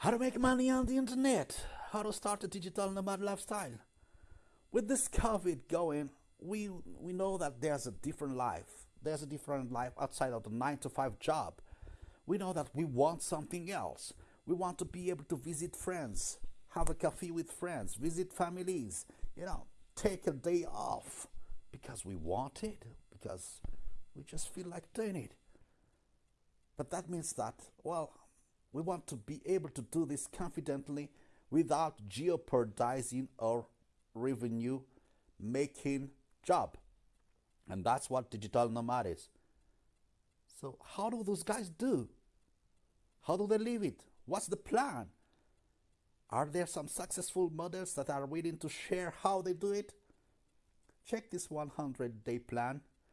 How to make money on the internet, how to start a digital nomad lifestyle. With this COVID going, we we know that there's a different life. There's a different life outside of the 9 to 5 job. We know that we want something else. We want to be able to visit friends, have a coffee with friends, visit families, you know, take a day off because we want it, because we just feel like doing it. But that means that, well, we want to be able to do this confidently without jeopardizing our revenue making job. And that's what digital nomad is. So, how do those guys do? How do they live it? What's the plan? Are there some successful models that are willing to share how they do it? Check this 100 day plan